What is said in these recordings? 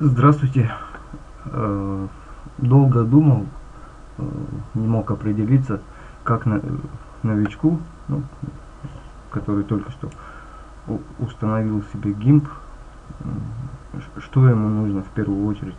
Здравствуйте. Э, долго думал, э, не мог определиться, как новичку, ну, который только что установил себе GIMP, что ему нужно в первую очередь,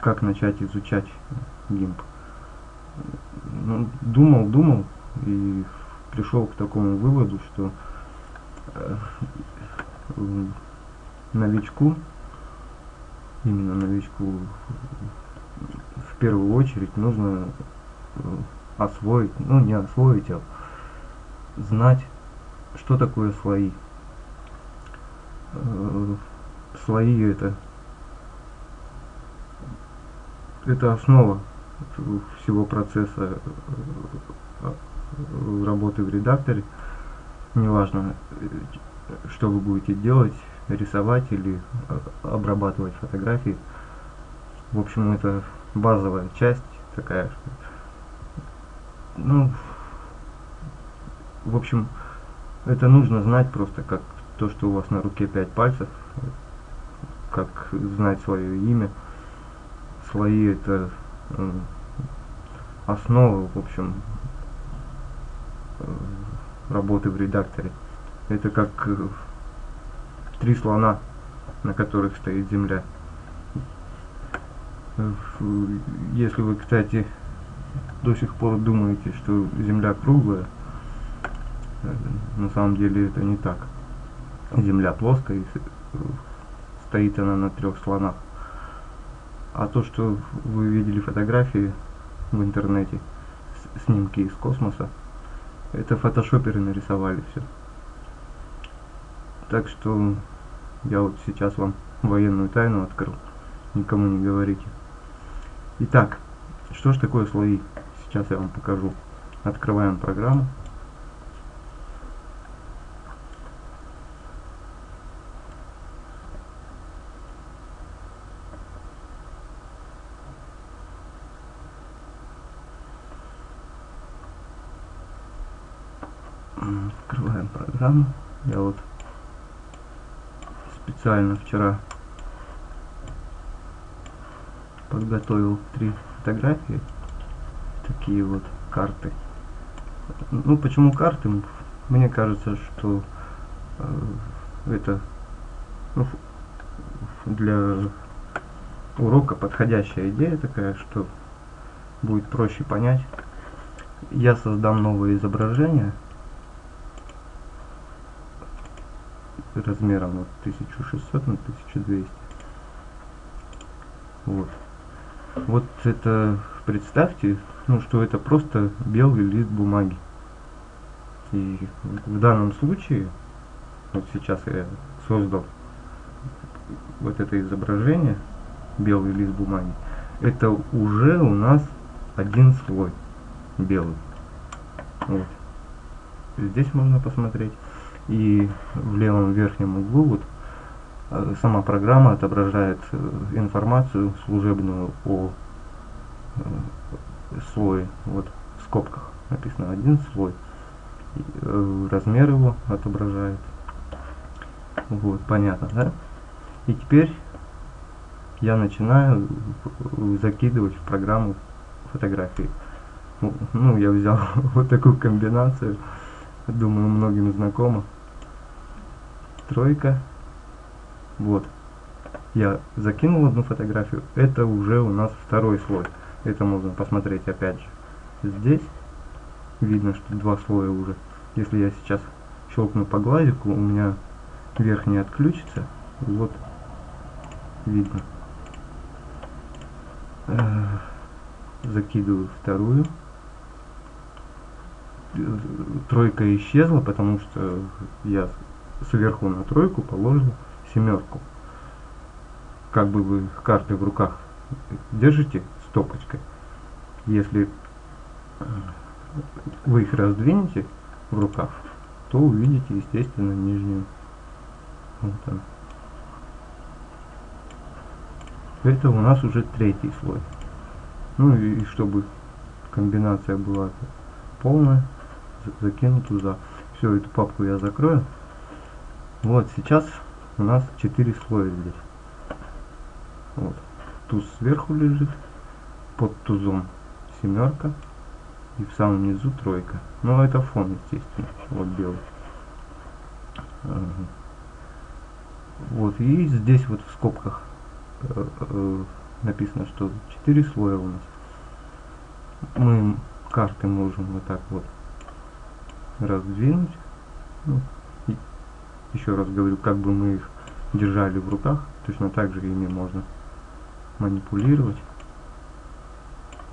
как начать изучать GIMP. Ну, думал, думал и пришел к такому выводу, что э, новичку именно новичку в первую очередь нужно э, освоить, ну не освоить, а знать, что такое слои. Э, слои это это основа всего процесса э, работы в редакторе. Неважно, что вы будете делать, рисовать или обрабатывать фотографии. В общем, это базовая часть такая. Ну, в общем, это нужно знать просто как то, что у вас на руке пять пальцев, как знать свое имя. Слои это основа, в общем, э, работы в редакторе. Это как э, три слона, на которых стоит Земля. Если вы, кстати, до сих пор думаете, что Земля круглая, э, на самом деле это не так. Земля плоская, стоит она на трех слонах. А то, что вы видели фотографии в интернете, снимки из космоса, это фотошоперы нарисовали все. Так что я вот сейчас вам военную тайну открыл. Никому не говорите. Итак, что ж такое слои? Сейчас я вам покажу. Открываем программу. Открываем программу. Я вот специально вчера подготовил три фотографии. Такие вот карты. Ну почему карты? Мне кажется что э, это ну, для урока подходящая идея такая что будет проще понять. Я создам новое изображение размером вот 1600 на 1200 вот. Вот это представьте ну что это просто белый лист бумаги. И в данном случае вот сейчас я создал вот это изображение белый лист бумаги это уже у нас один слой белый. Вот. Здесь можно посмотреть и в левом верхнем углу вот э, сама программа отображает э, информацию служебную о э, слое. Вот в скобках написано один слой размер его отображает. Вот понятно да? И теперь я начинаю закидывать в программу фотографии. Ну я взял вот такую комбинацию думаю многим знакомо тройка. Вот. Я закинул одну фотографию. Это уже у нас второй слой. Это можно посмотреть опять же. Здесь видно, что два слоя уже. Если я сейчас щелкну по глазику, у меня верхний отключится. Вот видно. Закидываю вторую. Тройка исчезла, потому что я сверху на тройку положим семерку. Как бы вы карты в руках держите стопочкой. Если э, вы их раздвинете в руках, то увидите, естественно, нижнюю. Вот. Это у нас уже третий слой. Ну и чтобы комбинация была полная, закину туда. Все, эту папку я закрою. Вот сейчас у нас 4 слоя здесь. Вот. Туз сверху лежит, под тузом семерка и в самом низу тройка. Но это фон, естественно, вот белый. Вот, и здесь вот в скобках э, э, написано, что 4 слоя у нас. Мы карты можем вот так вот раздвинуть. Ну, еще раз говорю, как бы мы их держали в руках, точно так же ими можно манипулировать.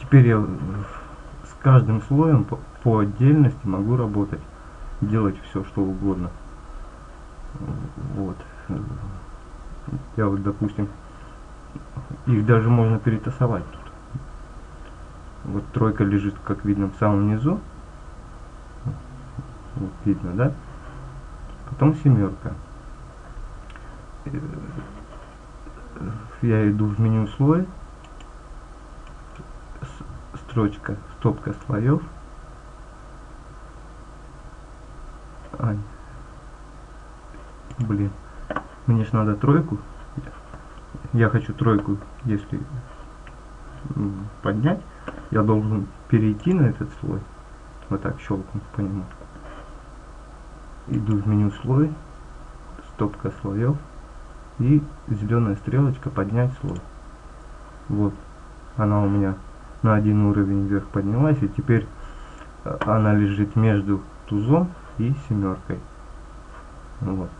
Теперь я с каждым слоем по, по отдельности могу работать, делать все, что угодно. Вот. Я вот, допустим, их даже можно перетасовать тут. Вот тройка лежит, как видно, в самом низу. Вот видно, да? Потом семерка. Я иду в меню слой. Строчка, стопка слоев. Ай. Блин. Мне же надо тройку. Я хочу тройку, если поднять, я должен перейти на этот слой. Вот так щелкнуть по нему. Иду в меню слой, стопка слоев и зеленая стрелочка поднять слой. Вот, она у меня на один уровень вверх поднялась, и теперь э, она лежит между тузом и семеркой. Вот.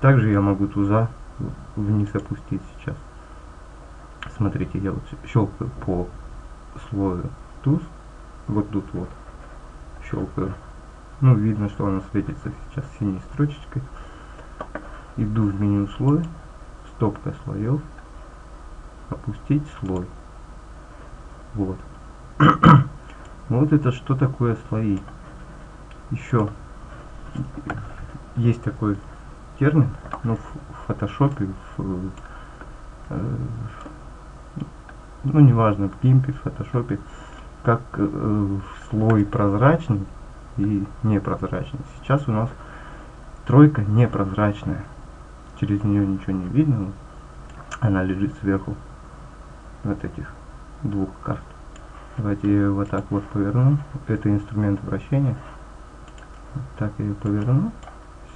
Также я могу туза вниз опустить сейчас. Смотрите, я вот щелкаю по слою туз, вот тут вот щелкаю. Ну, видно, что она светится сейчас синей строчечкой. Иду в меню слой, стопка слоев, опустить слой. Вот. вот это что такое слои. Еще есть такой термин, ну, в фотошопе, в, э, ну, неважно, в гимпе, в фотошопе, как э, слой прозрачный и непрозрачный. Сейчас у нас тройка непрозрачная. Через нее ничего не видно. Она лежит сверху вот этих двух карт. Давайте ее вот так вот поверну. Это инструмент вращения. Так я ее поверну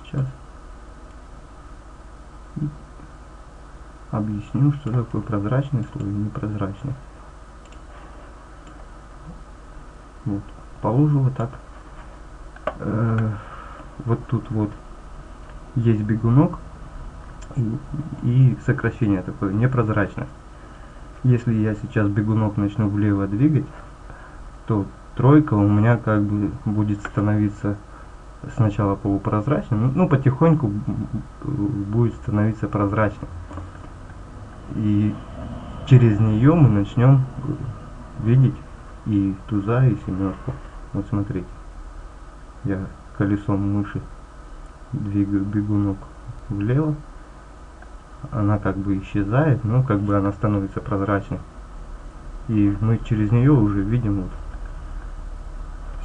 сейчас. И объясню, что такое прозрачный слой и непрозрачный. Вот. Положу вот так. Э, вот тут вот есть бегунок и, и сокращение такое, непрозрачное. Если я сейчас бегунок начну влево двигать, то тройка у меня как бы будет становиться сначала полупрозрачным, ну потихоньку будет становиться прозрачным. И через нее мы начнем видеть и туза, и семерку. Вот смотрите, я колесом мыши двигаю бегунок влево, она как бы исчезает, но как бы она становится прозрачной. И мы через нее уже видим вот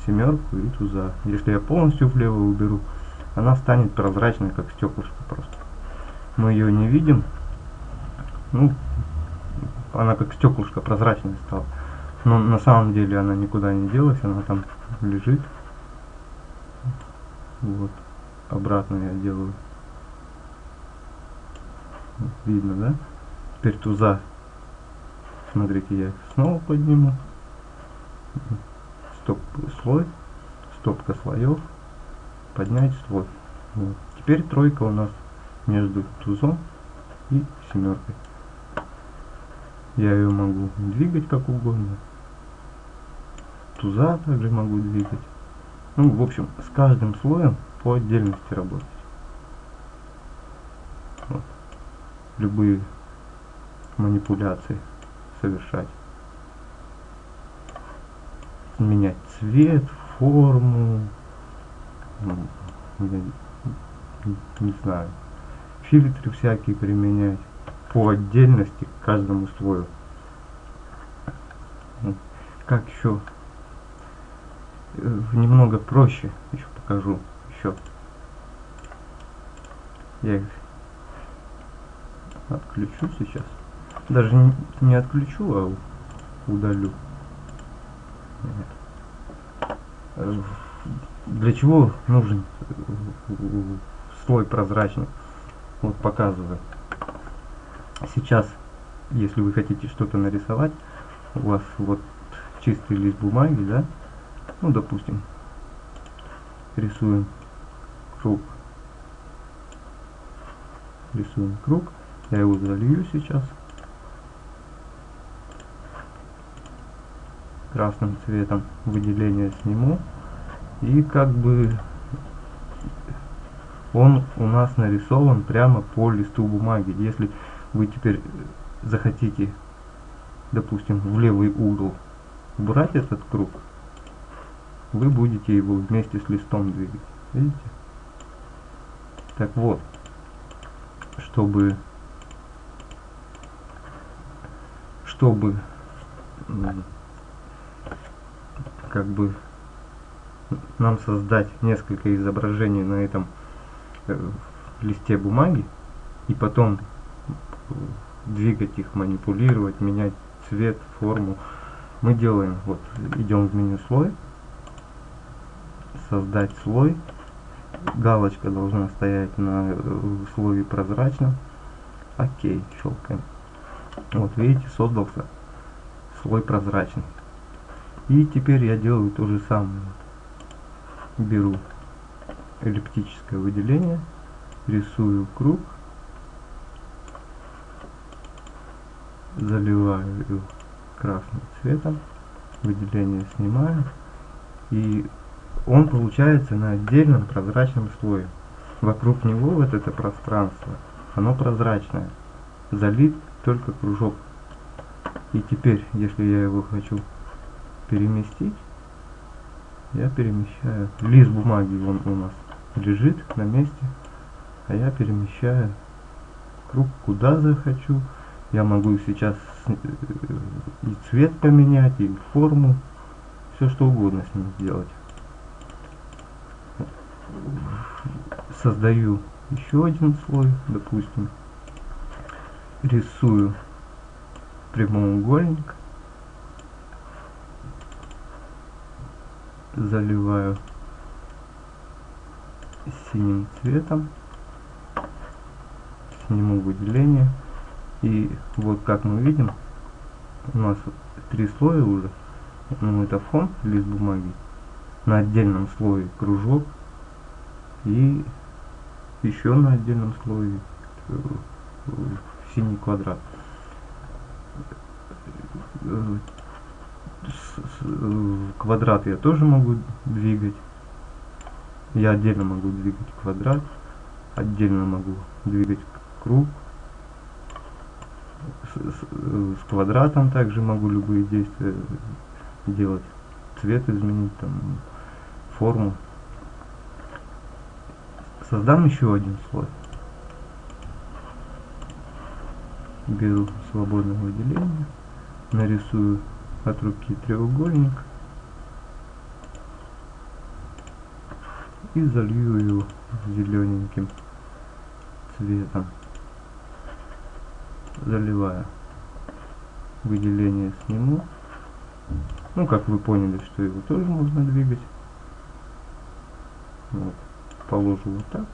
семерку и туза. Если я полностью влево уберу, она станет прозрачной, как стеклышко просто. Мы ее не видим. Ну, она как стеклышко прозрачная стала. Но на самом деле она никуда не делась, она там лежит. Вот. Обратно я делаю. Видно, да? Теперь туза. Смотрите, я снова подниму стоп слой, стопка слоев, поднять слой. Вот. Теперь тройка у нас между тузом и семеркой. Я ее могу двигать как угодно. Туза также могу двигать. Ну, в общем, с каждым слоем по отдельности работать. Вот. Любые манипуляции совершать менять цвет, форму, ну, не, не знаю, фильтры всякие применять по отдельности к каждому слою. Как еще немного проще еще покажу еще. Я их отключу сейчас. даже не, не отключу, а удалю. Э, для чего нужен э, слой прозрачный? Вот показываю. Сейчас, если вы хотите что-то нарисовать, у вас вот чистый лист бумаги, да, ну, допустим, рисуем круг. Рисуем круг. Я его залью сейчас. Красным цветом выделение сниму. И как бы он у нас нарисован прямо по листу бумаги. Если вы теперь захотите, допустим, в левый угол убрать этот круг, вы будете его вместе с листом двигать. Видите? Так вот, чтобы чтобы как бы нам создать несколько изображений на этом э, листе бумаги и потом двигать их, манипулировать, менять цвет, форму, мы делаем, вот, идем в меню слой, создать слой, галочка должна стоять на э, слое прозрачном, окей, щелкаем. Вот видите, создался слой прозрачный. И теперь я делаю то же самое. Беру эллиптическое выделение, рисую круг, заливаю красным цветом, выделение снимаю и он получается на отдельном прозрачном слое. Вокруг него вот это пространство, оно прозрачное. Залит только кружок. И теперь, если я его хочу переместить, я перемещаю. Лист бумаги он у нас лежит на месте, а я перемещаю круг куда захочу. Я могу сейчас э, и цвет поменять, и форму, все что угодно с ним сделать создаю еще один слой, допустим, рисую прямоугольник, заливаю синим цветом, сниму выделение и вот как мы видим у нас три слоя уже. Ну это фон лист бумаги. На отдельном слое кружок и еще на отдельном слое э, синий квадрат. Э, квадрат я тоже могу двигать. Я отдельно могу двигать квадрат, отдельно могу двигать круг. С квадратом также могу любые действия делать. Цвет изменить, там, форму. Создам еще один слой. Беру свободное выделение, нарисую от руки треугольник и залью его зелененьким цветом. Заливаю. Выделение сниму. Ну, как вы поняли, что его тоже можно двигать. Вот положу вот так.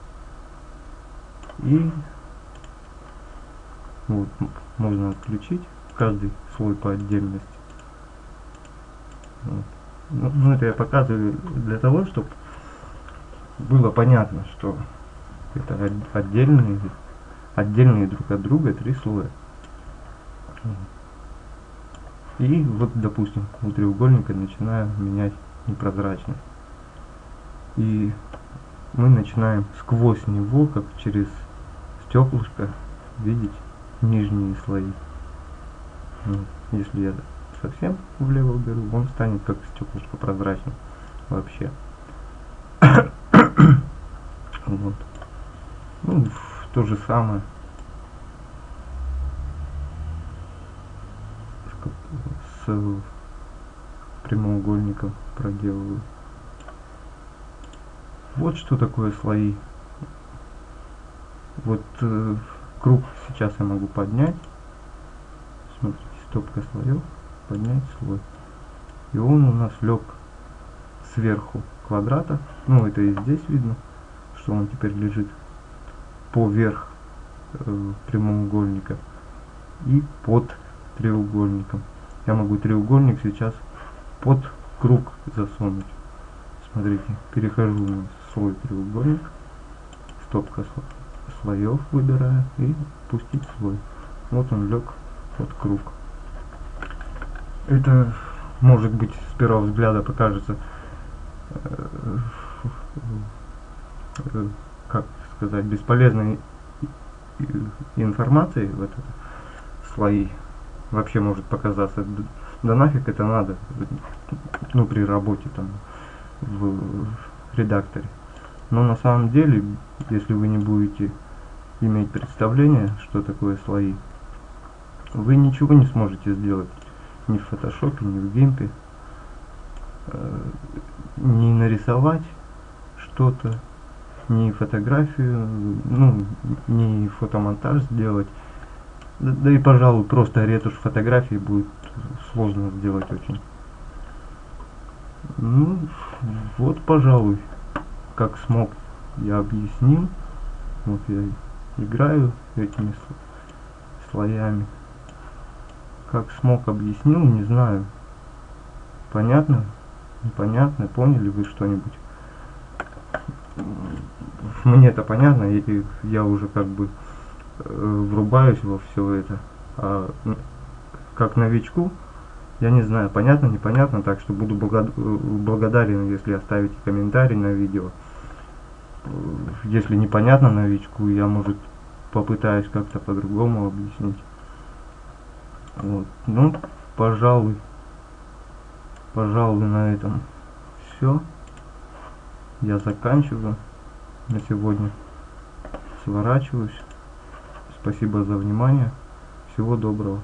И вот, можно отключить каждый слой по отдельности. Вот. Ну, ну, это я показываю для того, чтобы было понятно, что это отдельные, отдельные друг от друга три слоя. И вот, допустим, у треугольника начинаю менять непрозрачность. И мы начинаем сквозь него, как через стеклышко, видеть нижние слои. Вот. Если я совсем влево уберу, он станет как стеклышко прозрачным вообще. вот. Ну, то же самое. С прямоугольником проделываю. Вот что такое слои. Вот э, круг сейчас я могу поднять. Смотрите, стопка слоев, поднять слой. И он у нас лег сверху квадрата. Ну, это и здесь видно, что он теперь лежит поверх э, прямоугольника и под треугольником. Я могу треугольник сейчас под круг засунуть. Смотрите, перехожу на свой треугольник, стопка слоев выбираю и пустить слой. Вот он лег под круг. Это может быть с первого взгляда покажется э, э, как сказать бесполезной информацией вот это слои вообще может показаться да нафиг это надо ну при работе там в редакторе но на самом деле если вы не будете иметь представление что такое слои вы ничего не сможете сделать ни в фотошопе ни в гемпе э, не нарисовать что-то ни фотографию ну не фотомонтаж сделать. Да, да и пожалуй просто ретушь фотографии будет сложно сделать очень. Ну вот пожалуй как смог я объяснил. Вот я играю этими слоями. Как смог объяснил не знаю. Понятно? Непонятно? Поняли вы что-нибудь? Мне это понятно и я уже как бы э, врубаюсь во все это. А, как новичку я не знаю понятно непонятно так что буду благодарен если оставите комментарий на видео. Если непонятно новичку я может попытаюсь как-то по-другому объяснить. Вот. Ну пожалуй пожалуй на этом все я заканчиваю на сегодня. Сворачиваюсь. Спасибо за внимание. Всего доброго